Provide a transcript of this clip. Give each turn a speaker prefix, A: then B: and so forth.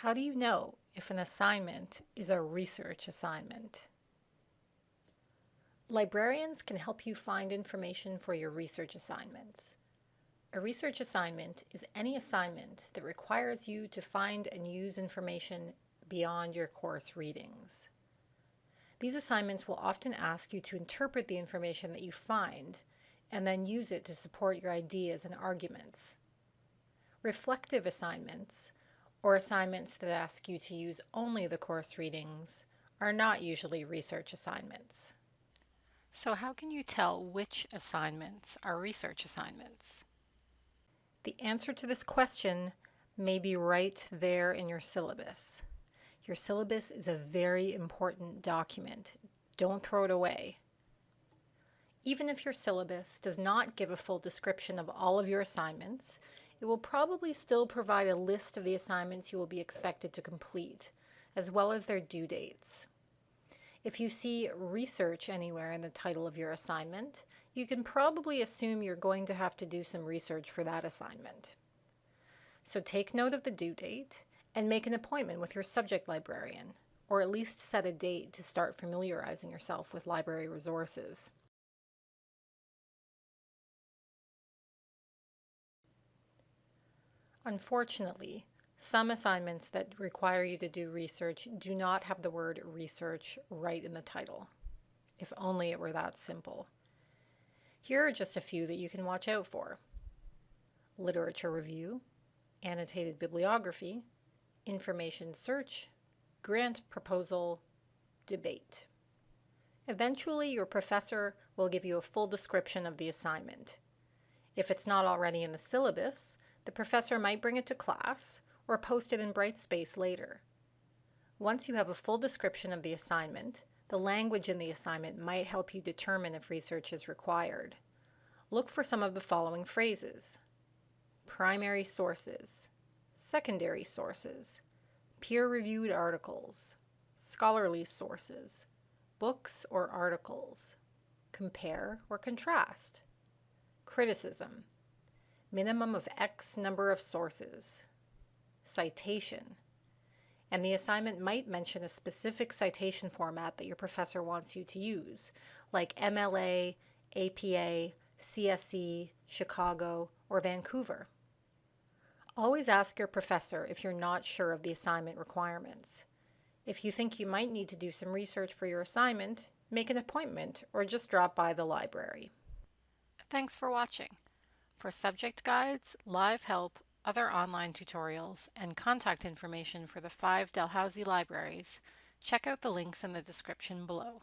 A: How do you know if an assignment is a research assignment? Librarians can help you find information for your research assignments. A research assignment is any assignment that requires you to find and use information beyond your course readings. These assignments will often ask you to interpret the information that you find and then use it to support your ideas and arguments. Reflective assignments or assignments that ask you to use only the course readings are not usually research assignments. So how can you tell which assignments are research assignments? The answer to this question may be right there in your syllabus. Your syllabus is a very important document. Don't throw it away. Even if your syllabus does not give a full description of all of your assignments, it will probably still provide a list of the assignments you will be expected to complete, as well as their due dates. If you see research anywhere in the title of your assignment, you can probably assume you're going to have to do some research for that assignment. So take note of the due date and make an appointment with your subject librarian, or at least set a date to start familiarizing yourself with library resources. Unfortunately, some assignments that require you to do research do not have the word research right in the title. If only it were that simple. Here are just a few that you can watch out for. Literature review, annotated bibliography, information search, grant proposal, debate. Eventually, your professor will give you a full description of the assignment. If it's not already in the syllabus, the professor might bring it to class or post it in Brightspace later. Once you have a full description of the assignment, the language in the assignment might help you determine if research is required. Look for some of the following phrases. Primary sources, secondary sources, peer-reviewed articles, scholarly sources, books or articles, compare or contrast, criticism, minimum of X number of sources, citation, and the assignment might mention a specific citation format that your professor wants you to use, like MLA, APA, CSE, Chicago, or Vancouver. Always ask your professor if you're not sure of the assignment requirements. If you think you might need to do some research for your assignment, make an appointment or just drop by the library. Thanks for watching. For subject guides, live help, other online tutorials, and contact information for the five Dalhousie libraries, check out the links in the description below.